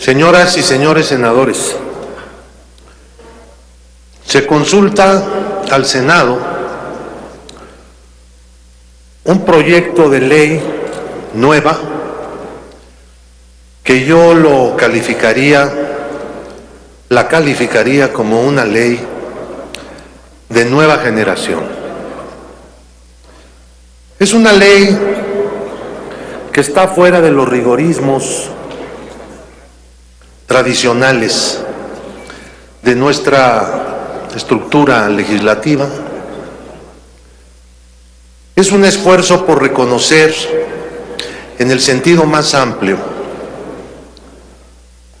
Señoras y señores senadores, se consulta al Senado un proyecto de ley nueva que yo lo calificaría, la calificaría como una ley de nueva generación. Es una ley que está fuera de los rigorismos tradicionales de nuestra estructura legislativa. Es un esfuerzo por reconocer en el sentido más amplio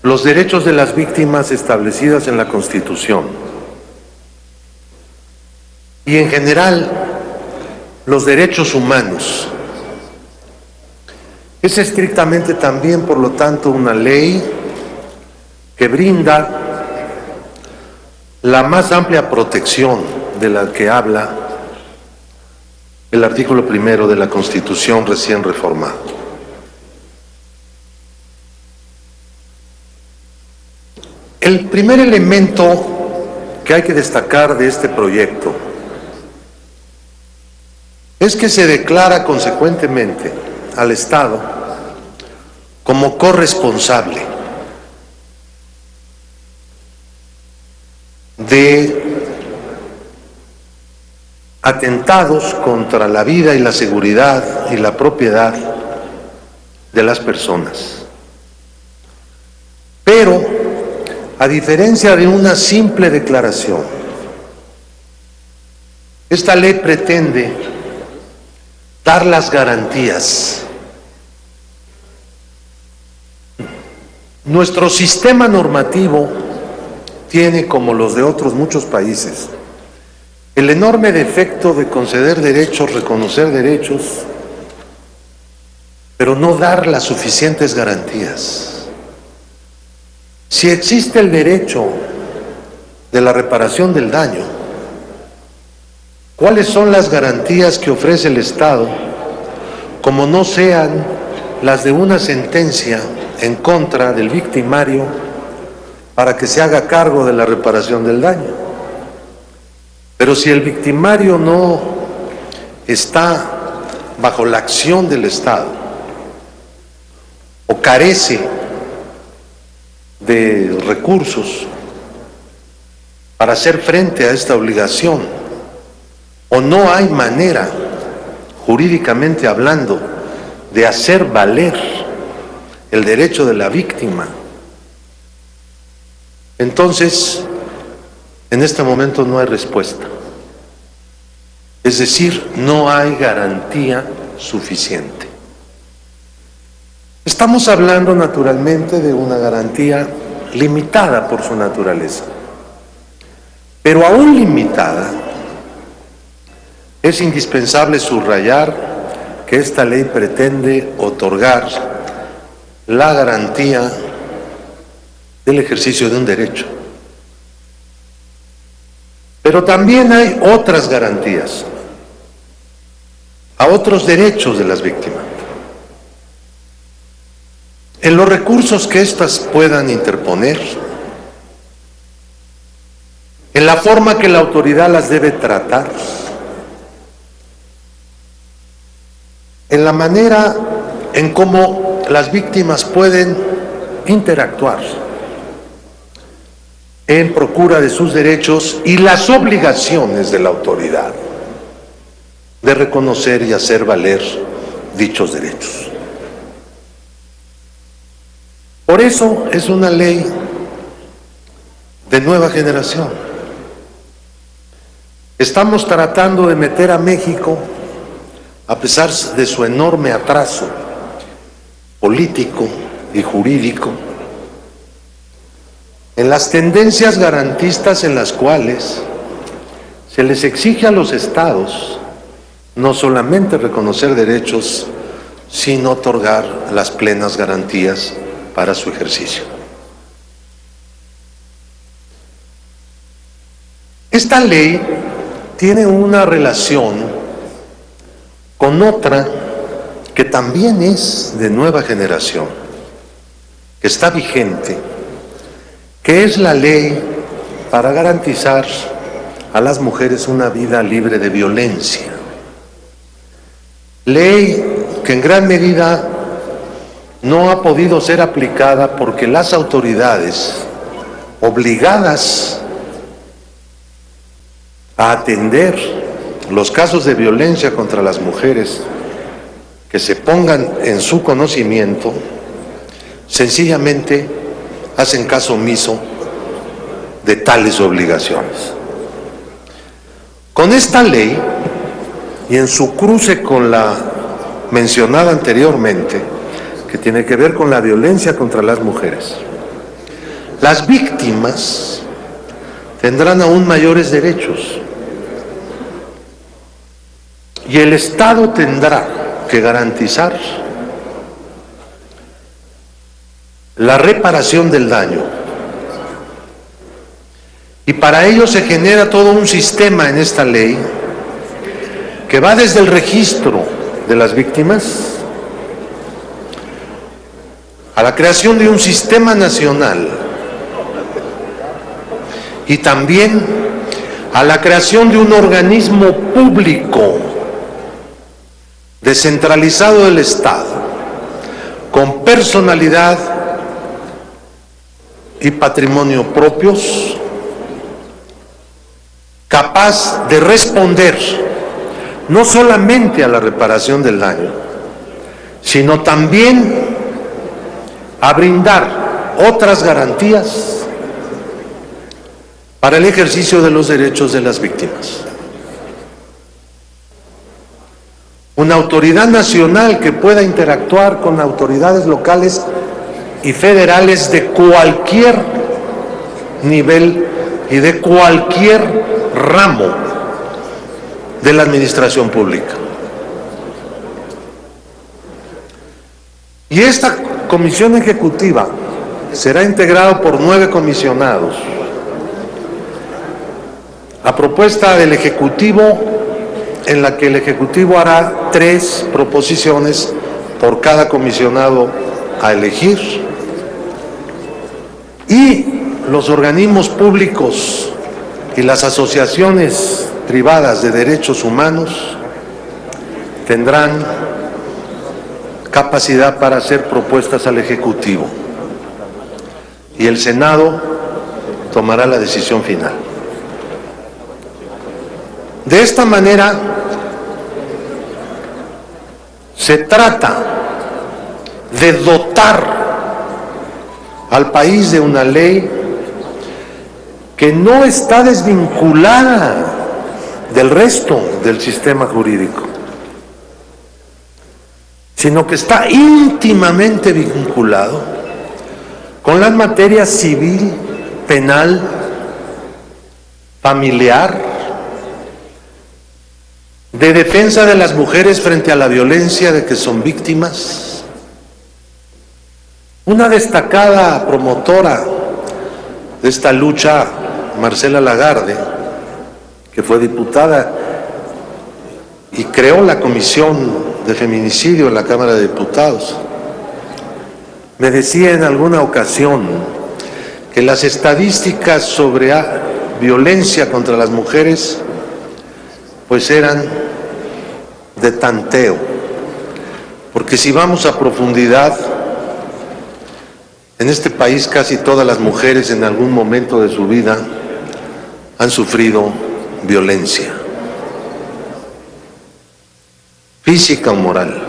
los derechos de las víctimas establecidas en la Constitución y en general los derechos humanos es estrictamente también, por lo tanto, una ley que brinda la más amplia protección de la que habla el artículo primero de la Constitución recién reformada. El primer elemento que hay que destacar de este proyecto es que se declara consecuentemente al Estado como corresponsable de atentados contra la vida y la seguridad y la propiedad de las personas. Pero, a diferencia de una simple declaración, esta ley pretende dar las garantías Nuestro sistema normativo tiene, como los de otros muchos países, el enorme defecto de conceder derechos, reconocer derechos, pero no dar las suficientes garantías. Si existe el derecho de la reparación del daño, ¿cuáles son las garantías que ofrece el Estado como no sean las de una sentencia en contra del victimario para que se haga cargo de la reparación del daño. Pero si el victimario no está bajo la acción del Estado o carece de recursos para hacer frente a esta obligación o no hay manera, jurídicamente hablando, de hacer valer el derecho de la víctima. Entonces, en este momento no hay respuesta. Es decir, no hay garantía suficiente. Estamos hablando naturalmente de una garantía limitada por su naturaleza. Pero aún limitada, es indispensable subrayar que esta ley pretende otorgar la garantía del ejercicio de un derecho. Pero también hay otras garantías, a otros derechos de las víctimas. En los recursos que éstas puedan interponer, en la forma que la autoridad las debe tratar, en la manera en cómo las víctimas pueden interactuar en procura de sus derechos y las obligaciones de la autoridad de reconocer y hacer valer dichos derechos. Por eso es una ley de nueva generación. Estamos tratando de meter a México, a pesar de su enorme atraso, político y jurídico, en las tendencias garantistas en las cuales se les exige a los estados no solamente reconocer derechos, sino otorgar las plenas garantías para su ejercicio. Esta ley tiene una relación con otra que también es de nueva generación que está vigente, que es la ley para garantizar a las mujeres una vida libre de violencia. Ley que en gran medida no ha podido ser aplicada porque las autoridades obligadas a atender los casos de violencia contra las mujeres que se pongan en su conocimiento, sencillamente hacen caso omiso de tales obligaciones. Con esta ley y en su cruce con la mencionada anteriormente, que tiene que ver con la violencia contra las mujeres, las víctimas tendrán aún mayores derechos y el Estado tendrá que garantizar la reparación del daño. Y para ello se genera todo un sistema en esta ley que va desde el registro de las víctimas a la creación de un sistema nacional y también a la creación de un organismo público descentralizado del Estado, con personalidad y patrimonio propios, capaz de responder no solamente a la reparación del daño, sino también a brindar otras garantías para el ejercicio de los derechos de las víctimas. Una autoridad nacional que pueda interactuar con autoridades locales y federales de cualquier nivel y de cualquier ramo de la administración pública. Y esta comisión ejecutiva será integrada por nueve comisionados. A propuesta del Ejecutivo en la que el Ejecutivo hará tres proposiciones por cada comisionado a elegir y los organismos públicos y las asociaciones privadas de derechos humanos tendrán capacidad para hacer propuestas al Ejecutivo y el Senado tomará la decisión final. De esta manera, se trata de dotar al país de una ley que no está desvinculada del resto del sistema jurídico, sino que está íntimamente vinculado con las materias civil, penal, familiar, de defensa de las mujeres frente a la violencia de que son víctimas. Una destacada promotora de esta lucha, Marcela Lagarde, que fue diputada y creó la Comisión de Feminicidio en la Cámara de Diputados, me decía en alguna ocasión que las estadísticas sobre violencia contra las mujeres pues eran de tanteo, porque si vamos a profundidad, en este país casi todas las mujeres en algún momento de su vida han sufrido violencia, física o moral.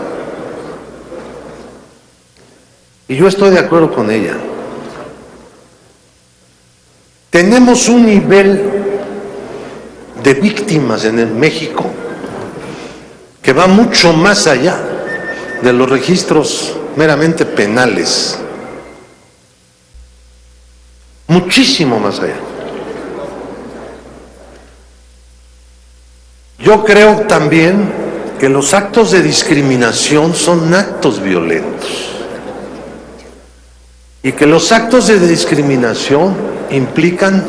Y yo estoy de acuerdo con ella. Tenemos un nivel de víctimas en México que va mucho más allá de los registros meramente penales, muchísimo más allá. Yo creo también que los actos de discriminación son actos violentos y que los actos de discriminación implican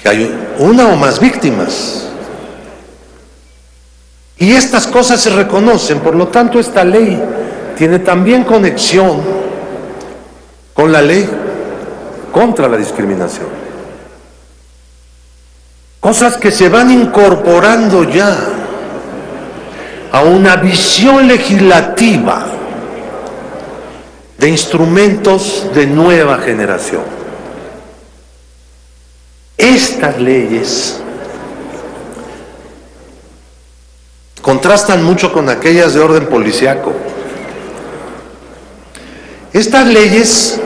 que hay una o más víctimas. Y estas cosas se reconocen, por lo tanto esta ley tiene también conexión con la ley contra la discriminación. Cosas que se van incorporando ya a una visión legislativa de instrumentos de nueva generación. Estas leyes contrastan mucho con aquellas de orden policiaco. Estas leyes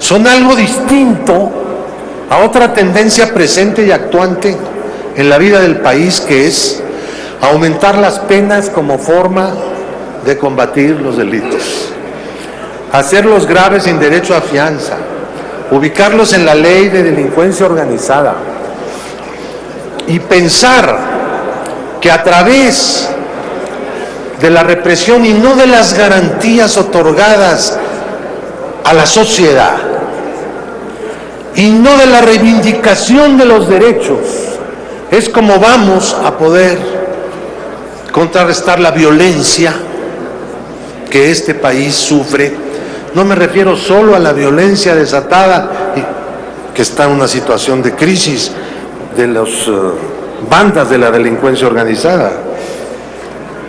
son algo distinto a otra tendencia presente y actuante en la vida del país que es aumentar las penas como forma de combatir los delitos, hacerlos graves sin derecho a fianza, ubicarlos en la ley de delincuencia organizada y pensar que a través de la represión y no de las garantías otorgadas a la sociedad y no de la reivindicación de los derechos, es como vamos a poder contrarrestar la violencia que este país sufre. No me refiero solo a la violencia desatada, que está en una situación de crisis de las eh, bandas de la delincuencia organizada,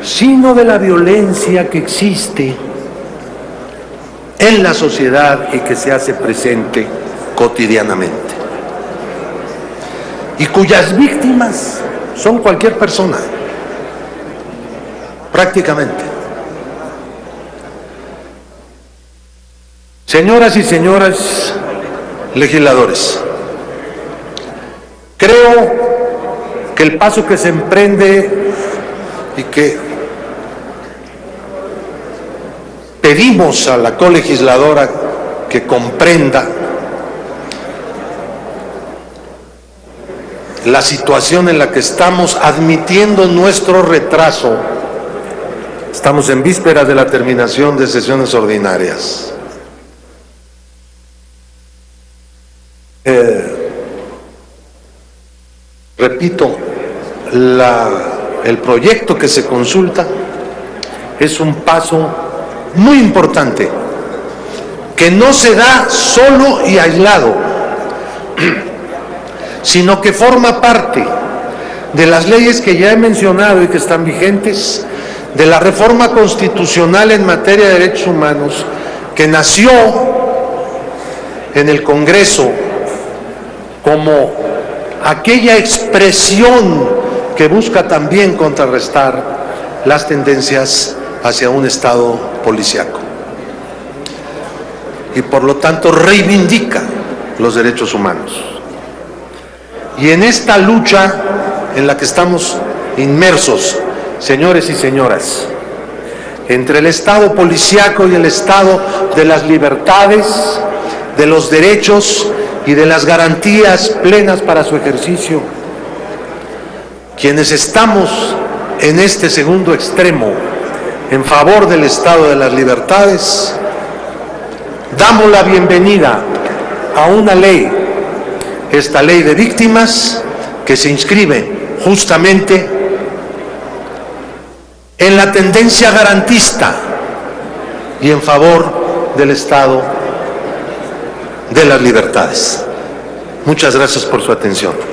sino de la violencia que existe en la sociedad y que se hace presente cotidianamente. Y cuyas víctimas son cualquier persona, prácticamente. Señoras y señores legisladores, creo que el paso que se emprende y que pedimos a la colegisladora que comprenda la situación en la que estamos admitiendo nuestro retraso. Estamos en vísperas de la terminación de sesiones ordinarias. Eh, repito, el proyecto que se consulta es un paso muy importante, que no se da solo y aislado, sino que forma parte de las leyes que ya he mencionado y que están vigentes, de la reforma constitucional en materia de derechos humanos, que nació en el Congreso como aquella expresión que busca también contrarrestar las tendencias hacia un Estado policiaco. Y por lo tanto reivindica los derechos humanos. Y en esta lucha en la que estamos inmersos, señores y señoras, entre el Estado policiaco y el Estado de las libertades, de los derechos y de las garantías plenas para su ejercicio, quienes estamos en este segundo extremo, en favor del Estado de las Libertades, damos la bienvenida a una ley, esta ley de víctimas, que se inscribe justamente en la tendencia garantista y en favor del Estado de las Libertades. Muchas gracias por su atención.